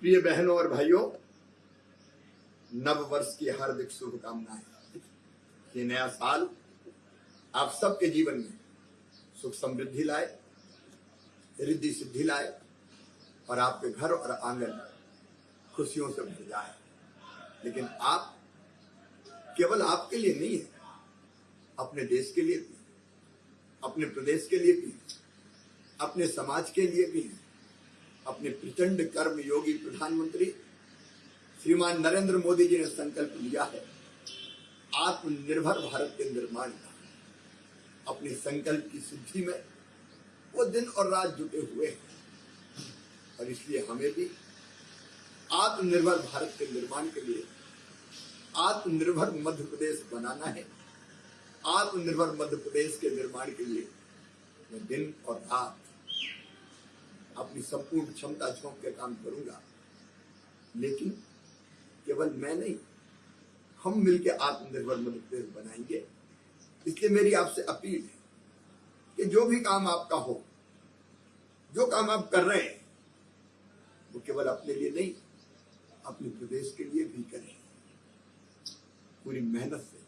प्रिय बहनों और भाइयों नव वर्ष की हार्दिक शुभकामनाएँ। ये नया साल आप सबके जीवन में सुख समृद्धि लाए, रिद्धि सिद्धि लाए और आपके घर और आँगन खुशियों से भर जाए। लेकिन आप केवल आपके लिए नहीं है, अपने देश के लिए भी, अपने प्रदेश के लिए भी, अपने समाज के लिए भी अपने प्रचंड कर्म योगी प्रधानमंत्री श्रीमान नरेंद्र मोदी जी ने संकल्प लिया है। आत्मनिर्भर भारत के निर्माण का। अपने संकल्प की सिद्धि में वो दिन और रात जुटे हुए हैं। और इसलिए हमें भी आत्मनिर्भर भारत के निर्माण के लिए आत्मनिर्भर मध्य प्रदेश बनाना है। आत्मनिर्भर मध्य प्रदेश के निर्माण के लिए दिन और रात अपनी संपूर्ण क्षमता झोंक के काम करूँगा। लेकिन केवल मैं नहीं, हम मिलकर आत्मनिर्भर मध्यप्रदेश बनाएँगे। इसलिए मेरी आपसे अपील है कि जो भी काम आपका हो, जो काम आप कर रहे हैं, वो केवल अपने लिए नहीं, अपने प्रदेश के लिए भी करें। पूरी मेहनत से,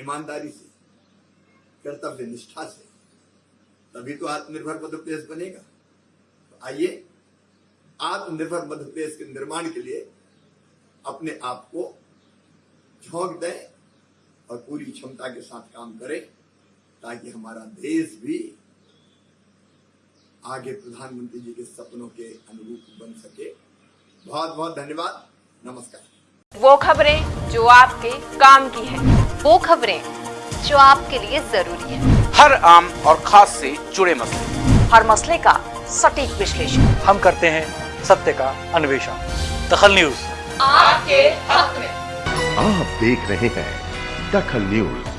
ईमानदारी से, कर्तव्य निष्ठा से, तभी तो आत्मनिर्भर मध्य प्रदेश बनेगा। आइए आत्मनिर्भर मध्य प्रदेश के निर्माण के लिए अपने आप को झोंक दें और पूरी क्षमता के साथ काम करें ताकि हमारा देश भी आगे प्रधानमंत्री जी के सपनों के अनुरूप बन सके। बहुत बहुत धन्यवाद। नमस्कार। वो खबरें जो आपके काम की है वो खबरें जो आपके लिए ज़रूरी है। हर आम और खास से जुड़े मसले। हर मसले का सटीक विश्लेषण। हम करते हैं सत्य का अन्वेषण। दखल न्यूज़। आपके हक में। आप देख रहे हैं दखल न्यूज़।